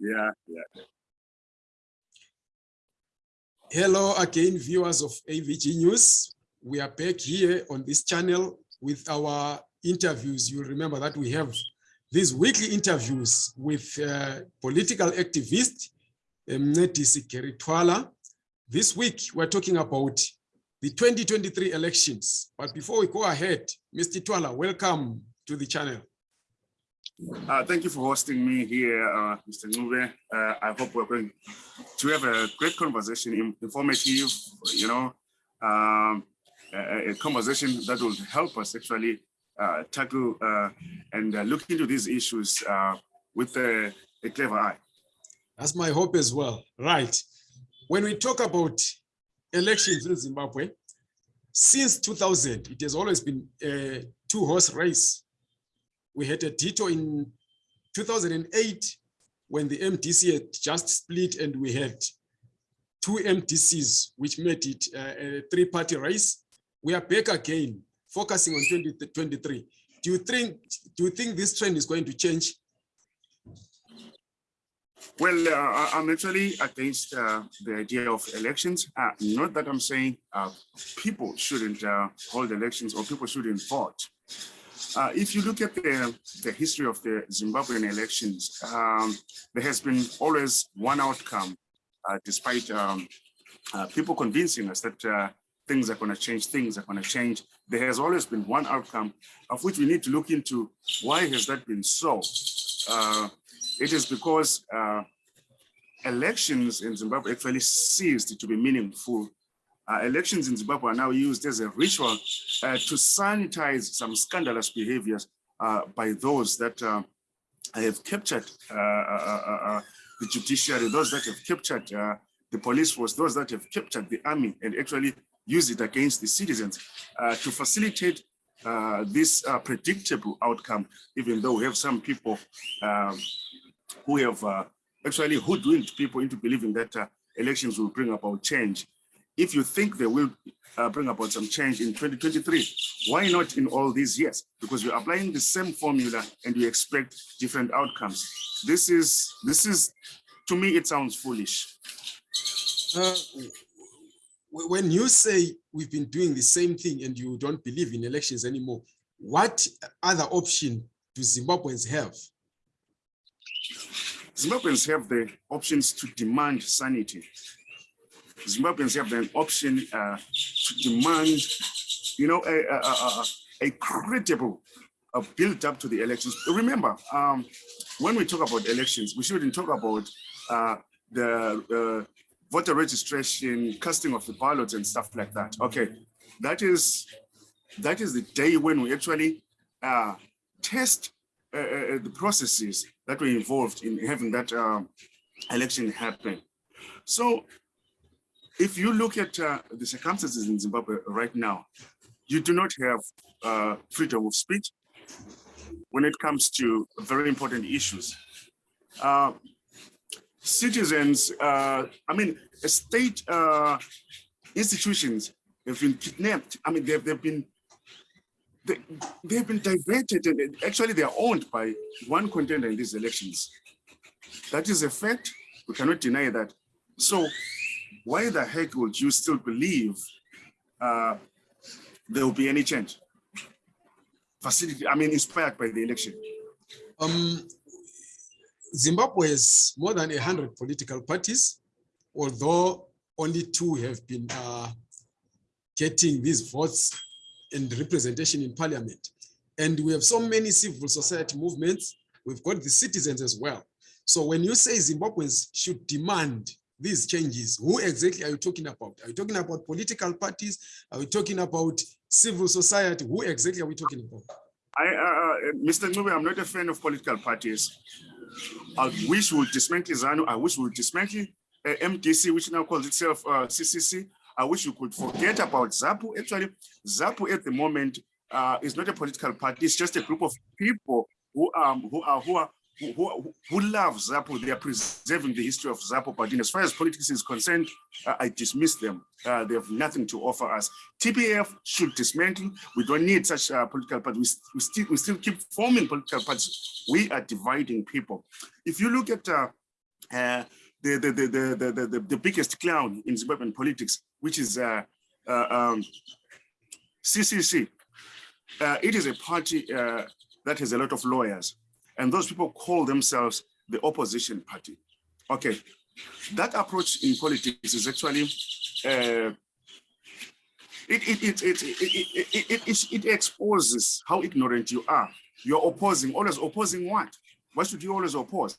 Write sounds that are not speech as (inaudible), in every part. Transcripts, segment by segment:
Yeah, yeah. Hello again, viewers of AVG News. We are back here on this channel with our interviews. You'll remember that we have these weekly interviews with uh, political activist Mncedisi Gary Twala. This week, we're talking about the 2023 elections. But before we go ahead, Mr. Twala, welcome to the channel. Uh, thank you for hosting me here, uh, Mr. Ncube. Uh, I hope we're going to have a great conversation, informative, you know, um, a, a, conversation that will help us actually uh, tackle uh, and uh, look into these issues with a, a clever eye. That's my hope as well. Right. When we talk about elections in Zimbabwe, since 2000, it has always been a two-horse race we had a Tito in 2008 when the MDC had just split and we had two MDCs, which made it uh, a three-party race. We are back again, focusing on 2023. Do you think do you think this trend is going to change? Well, uh, I'm actually against uh, the idea of elections. Uh, not that I'm saying uh, people shouldn't uh, hold elections or people shouldn't vote. Uh, if you look at the, the history of the Zimbabwean elections, um, there has been always one outcome, uh, despite um, uh, people convincing us that uh, things are going to change, things are going to change. There has always been one outcome of which we need to look into why has that been so? Uh, it is because uh, elections in Zimbabwe actually ceased to be meaningful uh, elections in Zimbabwe are now used as a ritual uh, to sanitize some scandalous behaviors uh, by those that uh, have captured uh, uh, the judiciary, those that have captured the police force, those that have captured the army and actually use it against the citizens to facilitate this predictable outcome, even though we have some people um, who have actually hoodwinked people into believing that elections will bring about change if you think they will uh, bring about some change in 2023, why not in all these years? Because you're applying the same formula and you expect different outcomes. This is, this is, to me, it sounds foolish. Uh, when you say we've been doing the same thing and you don't believe in elections anymore, what other option do Zimbabweans have? Zimbabweans have the options to demand sanity. Zimbabweans have an option uh, to demand, you know, a, a, a, a credible uh, build up to the elections. Remember, um, when we talk about elections, we shouldn't talk about uh, the uh, voter registration, casting of the ballots and stuff like that. Okay, that is that is the day when we actually uh, test uh, uh, the processes that were involved in having that um, election happen. So if you look at uh, the circumstances in Zimbabwe right now, you do not have uh, freedom of speech when it comes to very important issues. Uh, citizens, uh, I mean, state uh, institutions have been kidnapped. I mean, they've, they've been they, they've been diverted and actually they are owned by one contender in these elections. That is a fact. We cannot deny that. So why the heck would you still believe uh, there will be any change? Facility, I mean, inspired by the election. Um, Zimbabwe has more than 100 political parties, although only two have been uh, getting these votes and representation in parliament. And we have so many civil society movements, we've got the citizens as well. So when you say Zimbabweans should demand these changes, who exactly are you talking about? Are you talking about political parties? Are we talking about civil society? Who exactly are we talking about? I, uh, uh Mr. Ncube, I'm not a fan of political parties. I wish we would dismantle ZANU. I wish we would dismantle uh, MDC, which now calls itself uh, CCC. I wish you could forget about ZAPU. Actually, ZAPU at the moment uh, is not a political party. It's just a group of people who um who are who are who, who love ZAPU? they are preserving the history of ZAPU but as far as politics is concerned, uh, I dismiss them. Uh, they have nothing to offer us. TPF should dismantle. We don't need such uh, political parties. We, we, still, we still keep forming political parties. We are dividing people. If you look at uh, uh, the, the, the, the, the, the, the, biggest clown in Zimbabwean politics, which is uh, um, CCC, it is a party that has a lot of lawyers and those people call themselves the opposition party. Okay, that approach in politics is actually uh, it, it, it, it, it, it, it, it, it exposes how ignorant you are. You're opposing, always opposing what? Why should you always oppose?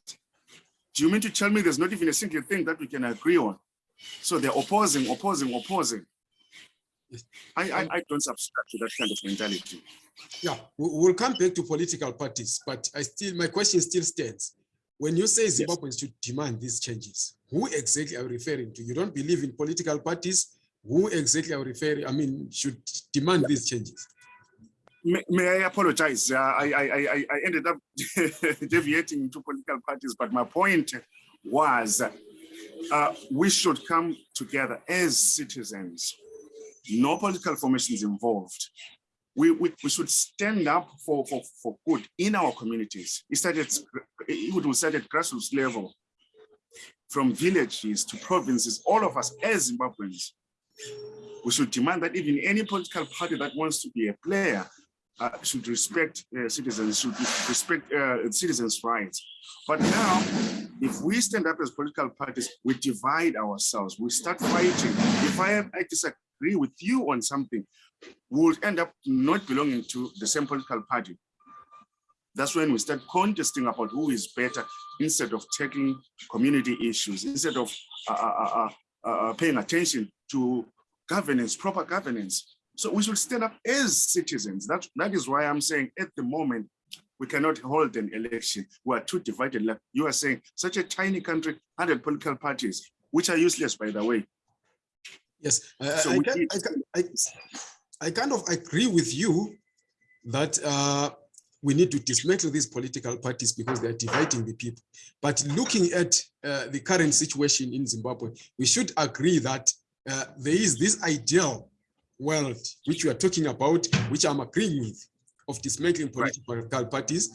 Do you mean to tell me there's not even a single thing that we can agree on? So they're opposing, opposing, opposing. I, I, I don't subscribe to that kind of mentality. Yeah, we- we'll come back to political parties, but I still, my question still stands. When you say Zimbabweans should demand these changes, who exactly are you referring to? You don't believe in political parties? Who exactly are you referring, I mean, should demand these changes? May, may I apologize? Uh, I, I, I, I- I ended up (laughs) deviating to political parties, but my point was uh, we should come together as citizens. No political formations involved. We, we, we should stand up for, for, for good in our communities. It started, it will start at grassroots level, from villages to provinces, all of us as Zimbabweans. We should demand that even any political party that wants to be a player uh, should respect uh, citizens, should respect uh, citizens' rights. But now, if we stand up as political parties, we divide ourselves, we start fighting. If I, I disagree with you on something, we'll end up not belonging to the same political party. That's when we start contesting about who is better instead of taking community issues, instead of uh, uh, uh, uh, paying attention to governance, proper governance. So we should stand up as citizens. That, that is why I'm saying at the moment, we cannot hold an election. We are too divided. Like you are saying, such a tiny country, 100 political parties, which are useless, by the way. Yes, I, So I, we can- I, can- I, I kind of agree with you that uh, we need to dismantle these political parties because they are dividing the people. But looking at uh, the current situation in Zimbabwe, we should agree that uh, there is this ideal world which we are talking about, which I'm agreeing with, of dismantling Right. political parties.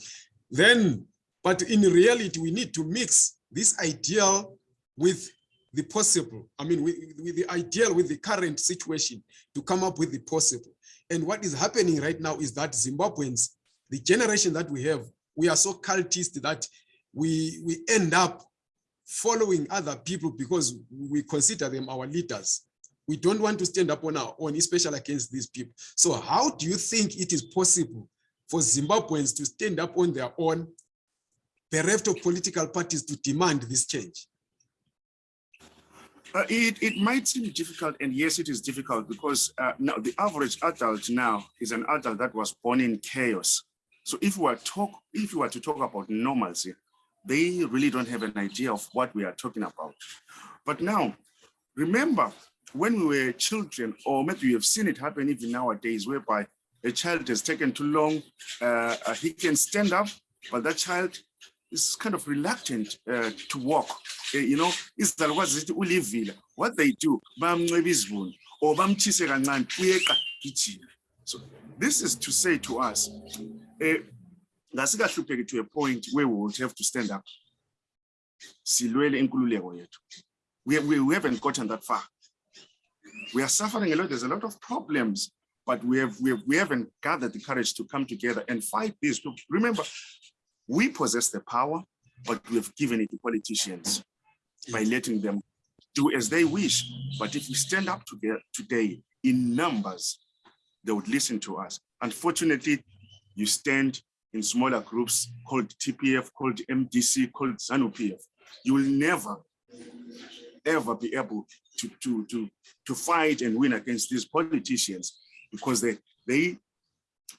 Then, but in reality, we need to mix this ideal with the possible. I mean, with, with the ideal, with the current situation to come up with the possible. And what is happening right now is that Zimbabweans, the generation that we have, we are so cultist that we, we end up following other people because we consider them our leaders. We don't want to stand up on our own, especially against these people. So how do you think it is possible for Zimbabweans to stand up on their own, bereft of political parties to demand this change? Uh, it, it might seem difficult, and yes, it is difficult because uh, now the average adult now is an adult that was born in chaos. So if we are talk, if we were to talk about normalcy, they really don't have an idea of what we are talking about. But now, remember when we were children, or maybe you have seen it happen even nowadays, whereby a child has taken too long, uh, uh, he can stand up, but that child is kind of reluctant uh, to walk. Uh, you know, izalukwazi zithi ulivila. What they do, or. So this is to say to us, eh, ngasikahlupheki to a point where we would have to stand up. We, we, we haven't gotten that far. We are suffering a lot. There's a lot of problems, but we have, we have we haven't gathered the courage to come together and fight these. Remember, we possess the power, but we have given it to politicians by letting them do as they wish. But if we stand up together today in numbers, they would listen to us. Unfortunately, you stand in smaller groups called TPF, called MDC, called ZANU-PF. You will never, ever be able to, to, to, to fight and win against these politicians because they, they,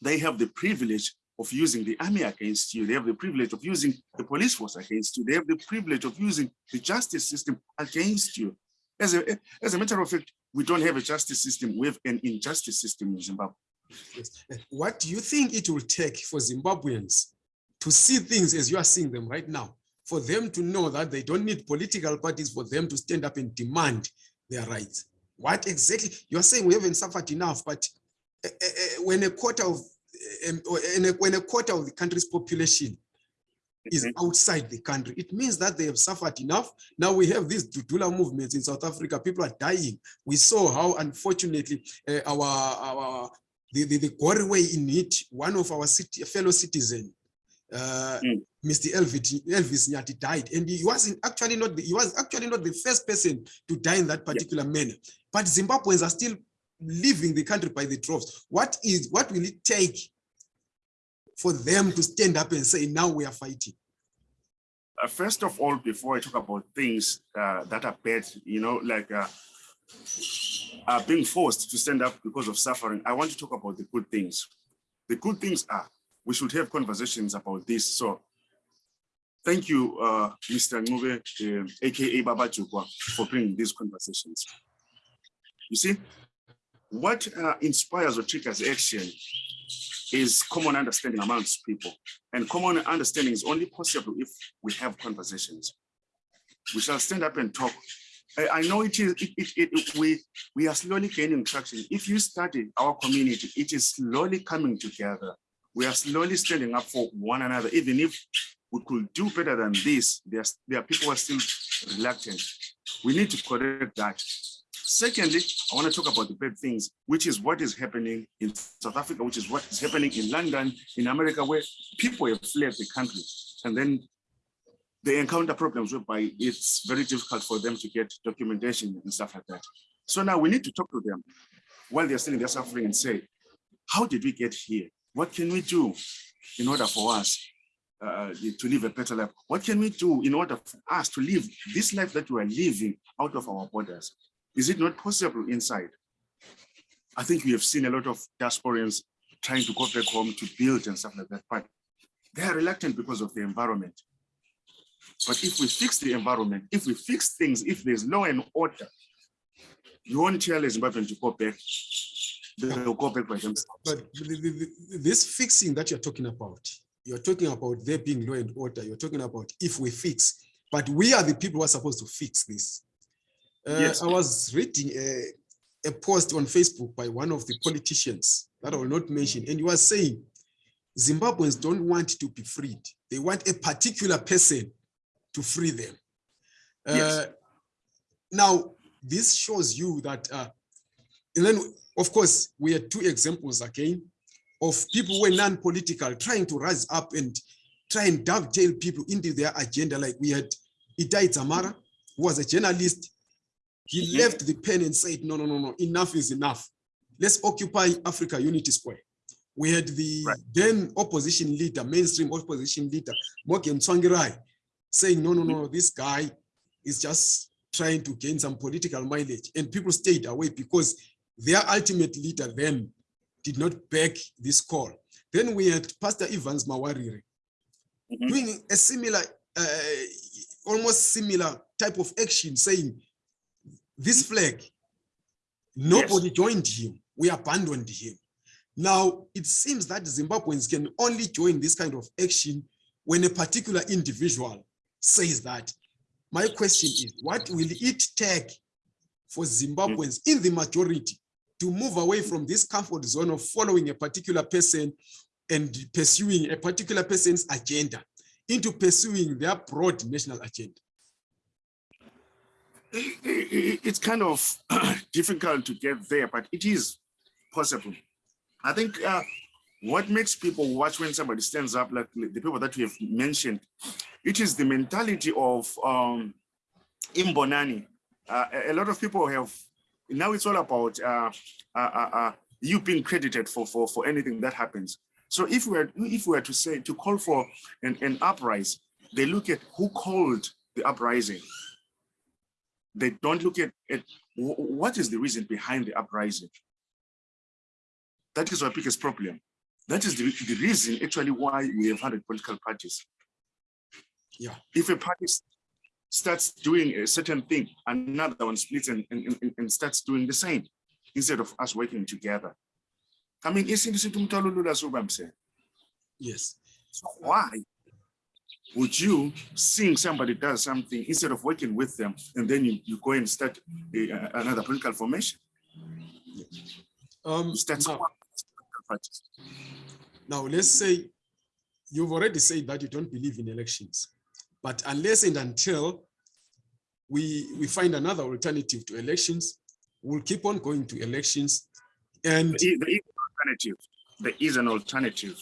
they have the privilege of using the army against you. They have the privilege of using the police force against you. They have the privilege of using the justice system against you. As a, as a matter of fact, we don't have a justice system. We have an injustice system in Zimbabwe. Yes. What do you think it will take for Zimbabweans to see things as you are seeing them right now? For them to know that they don't need political parties for them to stand up and demand their rights. What exactly, you're saying we haven't suffered enough, but eh, eh, eh, when a quarter of, or in a- when a quarter of the country's population is outside the country. It means that they have suffered enough. Now we have these Dudula movements in South Africa. People are dying. We saw how, unfortunately, uh, our our the the, the gory way in it. One of our city, fellow citizen, uh, Mm. Mr. Elvis Elvis Nyathi died, and he wasn't actually not the, he was actually not the first person to die in that particular manner. But Zimbabweans are still leaving the country by the droves. What is what will it take for them to stand up and say, now we are fighting? Uh, first of all, before I talk about things uh, that are bad, you know, like uh, uh, being forced to stand up because of suffering, I want to talk about the good things. The good things are we should have conversations about this. So thank you, uh, Mr. Ncube, uh, aka Baba Jukwa, for bringing these conversations. You see, what uh, inspires or triggers action is common understanding amongst people. And common understanding is only possible if we have conversations. We shall stand up and talk. I, know it is, it, it, it, we, we are slowly gaining traction. If you study our community, it is slowly coming together. We are slowly standing up for one another, even if we could do better than this, there's, there are people who are still reluctant. We need to correct that. Secondly, I want to talk about the bad things, which is what is happening in South Africa, which is what is happening in London, in America, where people have fled the country and then they encounter problems whereby it's very difficult for them to get documentation and stuff like that. So now we need to talk to them while they're still in their suffering and say, how did we get here? What can we do in order for us uh, to live a better life? What can we do in order for us to live this life that we are living out of our borders? Is it not possible inside? I think we have seen a lot of diasporans trying to go back home to build and stuff like that, but they are reluctant because of the environment. But if we fix the environment, if we fix things, if there's law and order, you won't tell a Zimbabwean to go back. They'll go back by themselves. But this fixing that you're talking about, you're talking about there being law and order, you're talking about if we fix, but we are the people who are supposed to fix this. Uh, Yes. I was reading a, a post on Facebook by one of the politicians that I will not mention, and he was saying Zimbabweans don't want to be freed. They want a particular person to free them. Yes. Uh, now, this shows you that, uh, and then, of course, we had two examples again of people who are non-political trying to rise up and try and dovetail people into their agenda. Like we had Itai Dzamara, who was a journalist. He Mhm. left the pen and said, no, no, no, no, enough is enough. Let's occupy Africa Unity Square. We had the Right. then opposition leader, mainstream opposition leader, Morgan Tsvangirai, saying, no, no, no, this guy is just trying to gain some political mileage. And people stayed away because their ultimate leader then did not back this call. Then we had Pastor Evans Mawarire Mhm. doing a similar, uh, almost similar type of action, saying this flag, nobody joined him. We abandoned him. Now, it seems that Zimbabweans can only join this kind of action when a particular individual says that. My question is, what will it take for Zimbabweans in the majority to move away from this comfort zone of following a particular person and pursuing a particular person's agenda into pursuing their broad national agenda? It's kind of (clears throat) difficult to get there, but it is possible. I think uh, what makes people watch when somebody stands up, like the people that we have mentioned, it is the mentality of um, Imbonani. Uh, a- a lot of people have, now it's all about uh, uh, uh, uh, you being credited for, for, for anything that happens. So if we were, if we were to say, to call for an, an uprising, they look at who called the uprising they don't look at, at what is the reason behind the uprising. That is our biggest problem. That is the, the reason actually why we have hundred political parties. Yeah. If a party starts doing a certain thing, another one splits and, and, and- starts doing the same instead of us working together. I mean, isinto what I'm saying? Yes. So why would you seeing somebody does something instead of working with them and then you, you go and start a, a- another political formation? Um, start now, now let's say you've already said that you don't believe in elections, but unless and until we, we find another alternative to elections, we'll keep on going to elections. And There is there is an alternative. There is an alternative.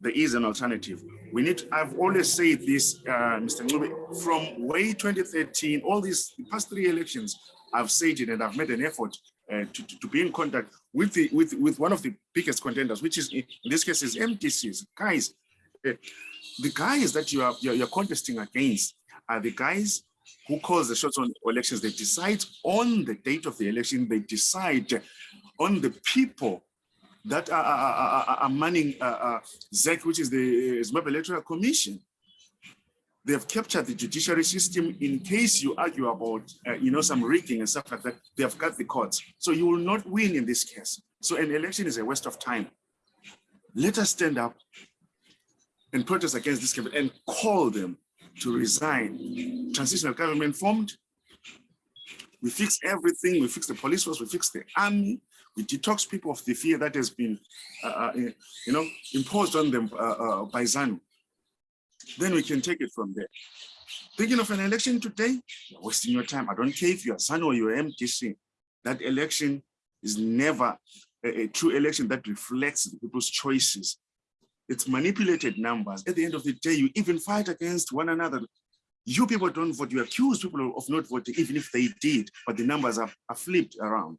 There is an alternative. We need, to, I've always said this, uh, Mr. Ncube, from way 2013, all these past three elections, I've said it and I've made an effort uh, to, to, to be in contact with the with with one of the biggest contenders, which is in this case is MDCs. Guys, uh, the guys that you are you're, you're contesting against are the guys who calls the shots on elections. They decide on the date of the election. They decide on the people that are, are, are, manning uh, uh, ZEC, which is the Zimbabwe Electoral Commission. They have captured the judiciary system in case you argue about, uh, you know, some rigging and stuff like that. They have got the courts. So you will not win in this case. So an election is a waste of time. Let us stand up and protest against this government and call them to resign. Transitional government formed. We fix everything. We fix the police force. We fix the army. We detox people of the fear that has been, uh, uh, you know, imposed on them uh, uh, by ZANU. Then we can take it from there. Thinking of an election today, you're wasting your time. I don't care if you're ZANU or you're MDC. That election is never a, a true election that reflects people's choices. It's manipulated numbers. At the end of the day, you even fight against one another. You people don't vote. You accuse people of not voting, even if they did, but the numbers are, are flipped around.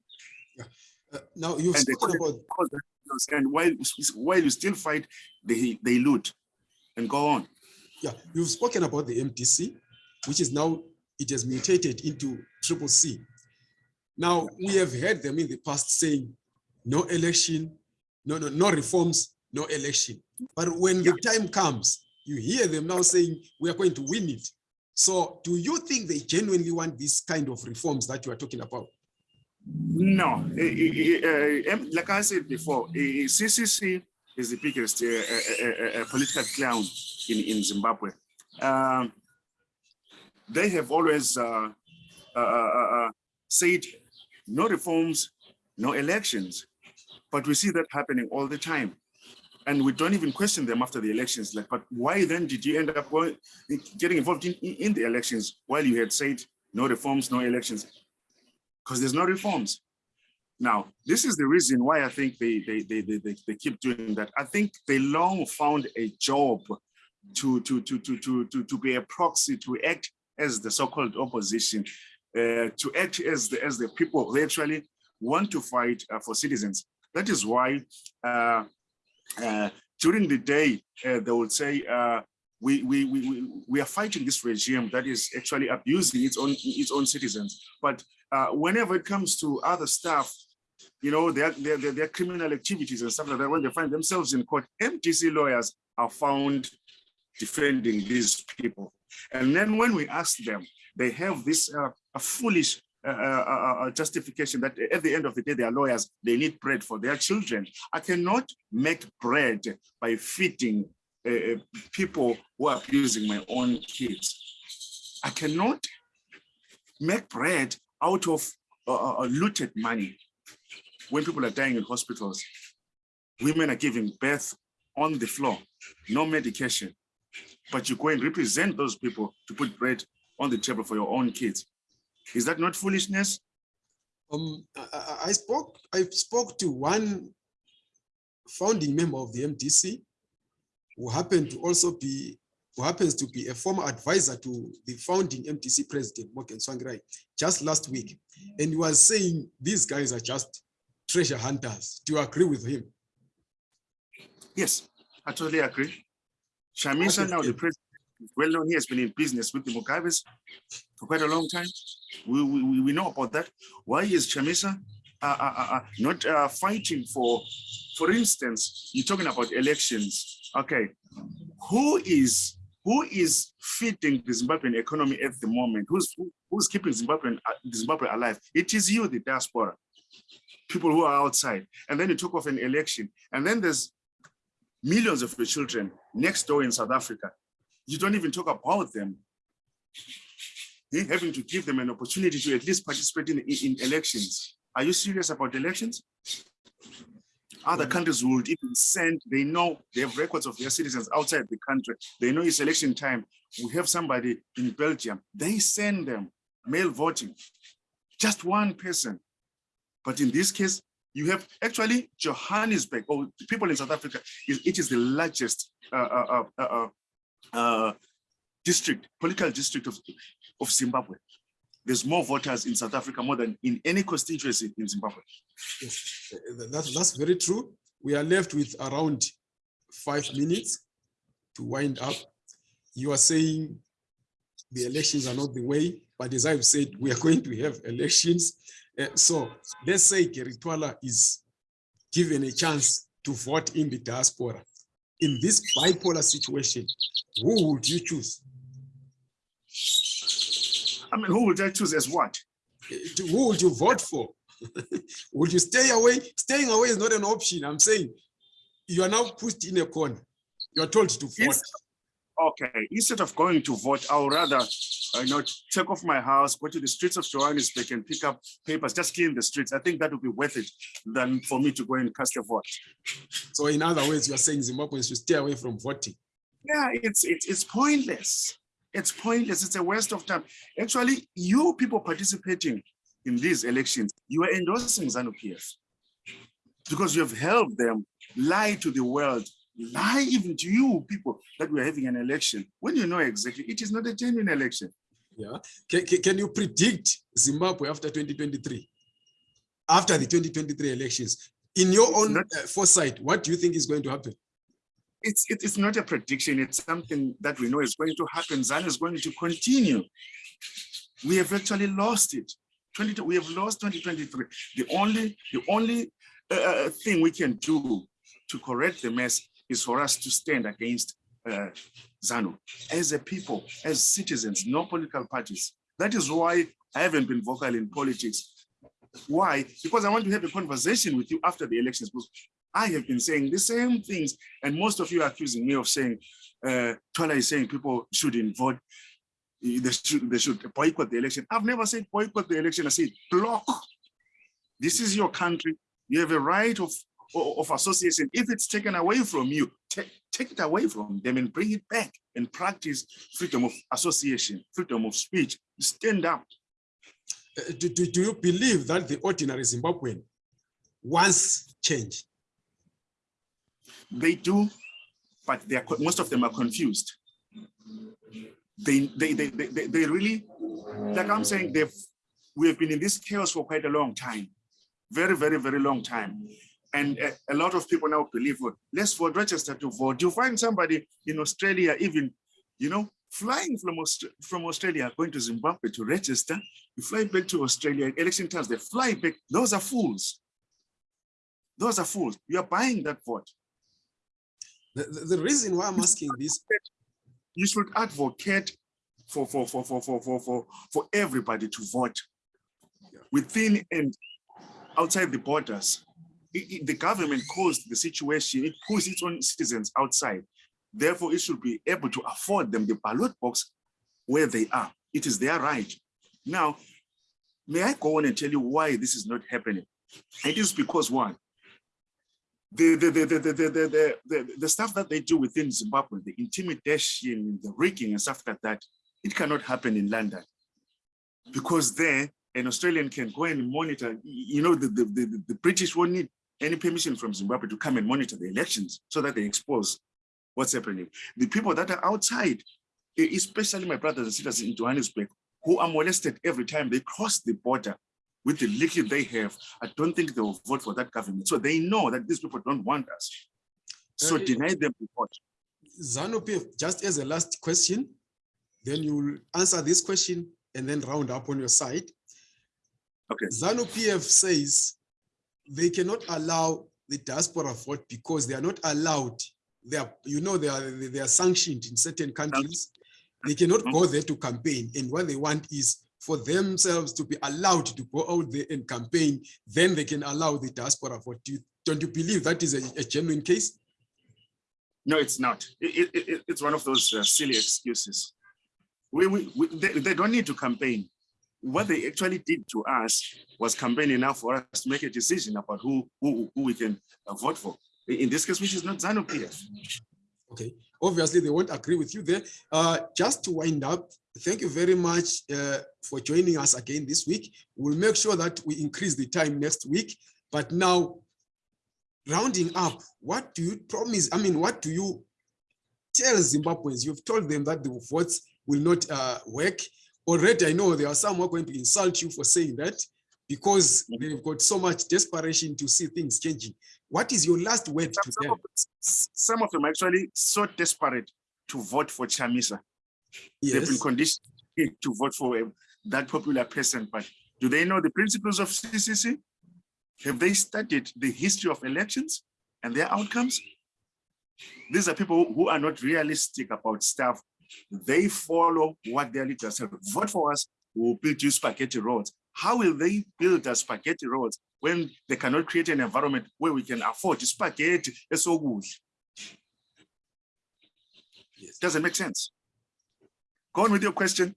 uh, now you've And spoken about Cause that chaos, And while, while you still fight, they, they loot and go on. Yeah, you've spoken about the MDC, which is now, it has mutated into triple C. Now, we have heard them in the past saying, no election, no, no, no reforms, no election. But when the time comes, you hear them now saying, we are going to win it. So do you think they genuinely want this kind of reforms that you are talking about? No, eh, eh, eh, em- like I said before, eh, eh, CCC is the biggest uh, uh, uh, uh, political clown in, in Zimbabwe. Um, they have always uh, uh, uh, uh, said no reforms, no elections, but we see that happening all the time. And we don't even question them after the elections. Like, but why then did you end up getting involved in, in in the elections while you had said no reforms, no elections? Because there's no reforms. Now, this is the reason why I think they, they, they, they, they, keep doing that. I think they long found a job to, to, to, to, to, to, to be a proxy, to act as the so-called opposition, uh, to act as the, as the people who actually want to fight uh, for citizens. That is why uh, uh, during the day, uh, they would say, uh, we, we, we, we, we are fighting this regime that is actually abusing its own, its own citizens. But uh, whenever it comes to other stuff, you know, their, their, their, criminal activities and stuff like that, when they find themselves in court, MDC lawyers are found defending these people. And then when we ask them, they have this uh, a foolish uh, uh, uh, justification that at the end of the day, they are lawyers, they need bread for their children. I cannot make bread by feeding uh, uh, people who are abusing my own kids. I cannot make bread out of uh, uh, looted money when people are dying in hospitals. Women are giving birth on the floor, no medication, but you go and represent those people to put bread on the table for your own kids. Is that not foolishness? Um, I- I spoke, I spoke to one founding member of the MDC who happened to also be, who happens to be a former advisor to the founding MDC president, Morgan Tsvangirai, just last week. And he was saying, these guys are just treasure hunters. Do you agree with him? Yes, I totally agree. Chamisa, is now the president, is well known, he has been in business with the Mugabes for quite a long time. We, we, we- know about that. Why is Chamisa uh, uh, uh, uh, not uh, fighting for, for instance, you're talking about elections. Okay, who is who is feeding the Zimbabwean economy at the moment? Who's who- who's keeping Zimbabwean uh, Zimbabwe alive? It is you, the diaspora, people who are outside. And then you talk of an election, and then there's millions of your children next door in South Africa. You don't even talk about them. Eh, Having to give them an opportunity to at least participate in in elections. Are you serious about elections? Other Mhm. countries would even send, they know they have records of their citizens outside the country. They know it's election time. We have somebody in Belgium, they send them mail voting, just one person. But in this case, you have actually Johannesburg, or the people in South Africa, it is the largest uh, uh, uh, uh, uh, district, political district of, of Zimbabwe. There's more voters in South Africa more than in any constituency in Zimbabwe. Uh, That's, that's very true. We are left with around five minutes to wind up. You are saying the elections are not the way, but as I've said, we are (laughs) going to have elections. Uh, so let's say Gary Twala is given a chance to vote in the diaspora. In this bipolar situation, who would you choose? I mean, who would I choose as what? Who would you vote for? (laughs) Would you stay away? Staying away is not an option. I'm saying you are now pushed in a corner. You are told to vote. Yes. Okay, instead of going to vote, I would rather, you know, take off my house, go to the streets of Johannesburg and pick up papers, just clean the streets. I think that would be worth it than for me to go and cast a vote. So in other words, you are saying Zimbabweans should stay away from voting. Yeah, it's, it's, it's pointless. It's pointless. It's a waste of time. Actually, you people participating in these elections, you are endorsing ZANU PF because you have helped them lie to the world, lie even to you people that we're having an election when you know exactly it is not a genuine election. Yeah. Can, can, can you predict Zimbabwe after 2023? After the 2023 elections, in your own not- uh, foresight, what do you think is going to happen? It's, it- it's not a prediction. It's something that we know is going to happen. ZANU is going to continue. We have actually lost it. 22, we have lost 2023. The only, the only uh, uh, thing we can do to correct the mess is for us to stand against uh, ZANU as a people, as citizens, no political parties. That is why I haven't been vocal in politics. Why? Because I want to have a conversation with you after the elections. I have been saying the same things, and most of you are accusing me of saying, uh, Twala is saying people shouldn't vote, they should, they should boycott the election. I've never said boycott the election, I said block. This is your country. You have a right of, of association. If it's taken away from you, take, take it away from them and bring it back and practice freedom of association, freedom of speech. Stand up. Uh, Do, do, do you believe that the ordinary Zimbabwean wants change? They do, but they are, most of them are confused. They, they, they, they, they they really, like I'm saying, they've, we have been in this chaos for quite a long time. Very, very, very long time. And a, a lot of people now believe, well, let's vote, register to vote. You find somebody in Australia, even, you know, flying from, Aust- from Australia, going to Zimbabwe to register, you fly back to Australia, election times, they fly back. Those are fools. Those are fools. You are buying that vote. The, the, reason why I'm asking this, you should advocate for for for for for for for, for everybody to vote within and outside the borders. I- I- the government caused the situation, it pushed its own citizens outside. Therefore, it should be able to afford them the ballot box where they are. It is their right. Now, may I go on and tell you why this is not happening? It is because one, the the the the the the, the, stuff that they do within Zimbabwe, the intimidation, the rigging and stuff like that, it cannot happen in London. Because there, an Australian can go and monitor, you know, the, the, the, the British won't need any permission from Zimbabwe to come and monitor the elections so that they expose what's happening. The people that are outside, especially my brothers and sisters in Johannesburg, who are molested every time they cross the border with the little they have, I don't think they will vote for that government. So they know that these people don't want us. So Uh, deny them the vote. ZANU PF, just as a last question, then you will answer this question and then round up on your side. Okay. ZANU PF says they cannot allow the diaspora vote because they are not allowed. They are, you know, they are they are sanctioned in certain countries. They cannot go there to campaign, and what they want is for themselves to be allowed to go out there and campaign. Then they can allow the diaspora vote. Do you, don't you believe that is a, a genuine case? No, it's not. It, it, it- it's one of those uh, silly excuses. We, we, we they, they don't need to campaign. what they actually did to us was campaign enough for us to make a decision about who who, who we can uh, vote for. In this case, which is not ZANU PF. Okay, obviously they won't agree with you there. Uh, just to wind up, thank you very much uh, for joining us again this week. We'll make sure that we increase the time next week. But now, rounding up, what do you promise? I mean, what do you tell Zimbabweans? You've told them that the votes will not uh, work. Already, I know there are some who are going to insult you for saying that because they've got so much desperation to see things changing. What is your last word to Some them? of, some of them are actually so desperate to vote for Chamisa. They've been conditioned to vote for uh, that popular person, but do they know the principles of CCC? Have they studied the history of elections and their outcomes? These are people who are not realistic about stuff. They follow what their leaders say. Vote for us, we'll build you spaghetti roads. How will they build us spaghetti roads when they cannot create an environment where we can afford spaghetti? It's so good. Yes. Doesn't make sense. Go on with your question.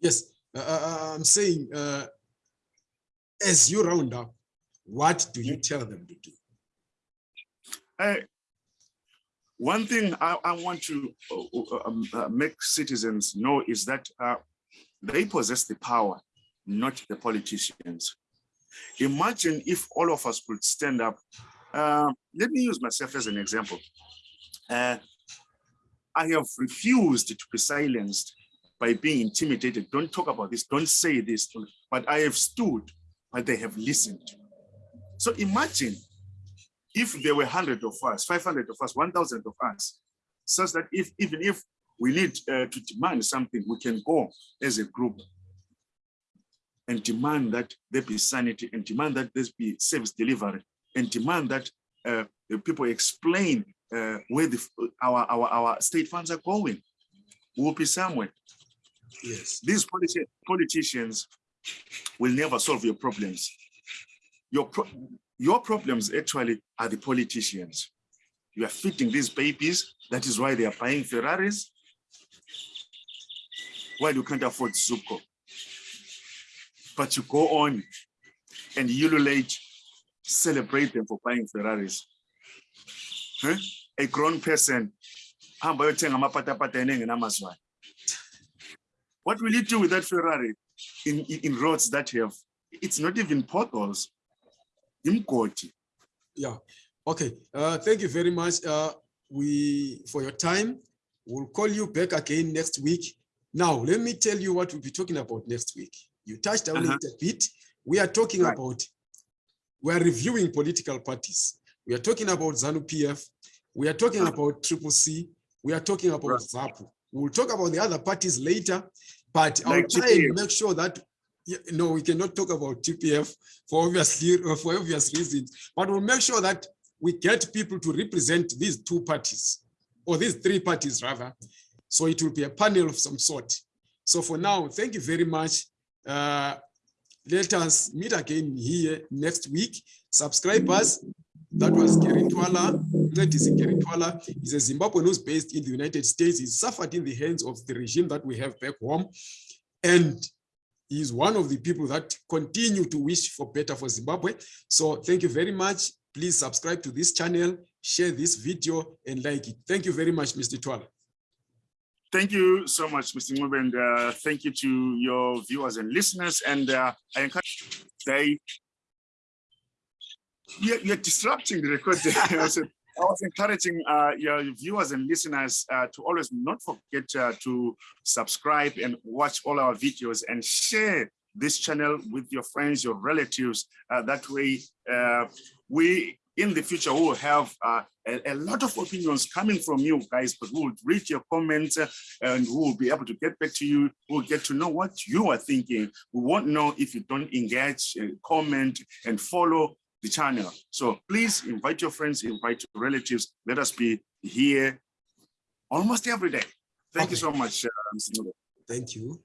Yes, uh, uh, I'm saying, uh, as you round up, what do you tell them to do? Uh, one thing I, I want to uh, uh, um, uh, make citizens know is that uh, they possess the power, not the politicians. Imagine if all of us could stand up. Uh, let me use myself as an example. I have refused to be silenced by being intimidated. Don't talk about this, don't say this, but I have stood, but they have listened. So imagine if there were 100 of us, 500 of us, 1,000 of us, such that if even if we need uh, to demand something, we can go as a group and demand that there be sanity and demand that there be service delivery and demand that uh, the people explain uh, where the, our, our, our state funds are going. We'll be somewhere. Yes. These politi- politicians will never solve your problems. Your, pro- your problems actually are the politicians. You are feeding these babies. That is why they are buying Ferraris. While you can't afford Zuko. But you go on and you ululate, celebrate them for buying Ferraris. Huh? A grown person, hamba uyothenga amapatapata enengenamazwane. What will you do with that Ferrari in, in, in roads that have, it's not even potholes. Imgodi. Yeah. Okay. Uh, thank you very much. Uh, we for your time. We'll call you back again next week. Now, let me tell you what we'll be talking about next week. You touched on Uh-huh. it a bit. We are talking Right. about, we are reviewing political parties. We are talking about ZANU PF. We are talking about Triple C. We are talking about Right. ZAPU. We'll talk about the other parties later, but I'll try TPF. and make sure that no, we cannot talk about TPF for obviously for obvious reasons, but we'll make sure that we get people to represent these two parties or these three parties rather. So it will be a panel of some sort. So for now, thank you very much. Uh, let us meet again here next week. Subscribe us. That was Gary Twala. Ncedisi Gary Twala is a Zimbabwean who's based in the United States. He suffered in the hands of the regime that we have back home. And he is one of the people that continue to wish for better for Zimbabwe. So thank you very much. Please subscribe to this channel, share this video and like it. Thank you very much, Mr. Twala. Thank you so much, Mr. Ncube, and uh, thank you to your viewers and listeners. And uh, I encourage they you're, you're disrupting the recording. (laughs) I was encouraging uh, your viewers and listeners uh, to always not forget uh, to subscribe and watch all our videos and share this channel with your friends, your relatives. Uh, that way, uh, we in the future will have uh, a, a lot of opinions coming from you guys, but we'll read your comments uh, and we'll be able to get back to you. We'll get to know what you are thinking. We won't know if you don't engage, uh, comment, and follow the channel. So please invite your friends, invite your relatives. Let us be here almost every day. Thank you so much. Uh. Thank you.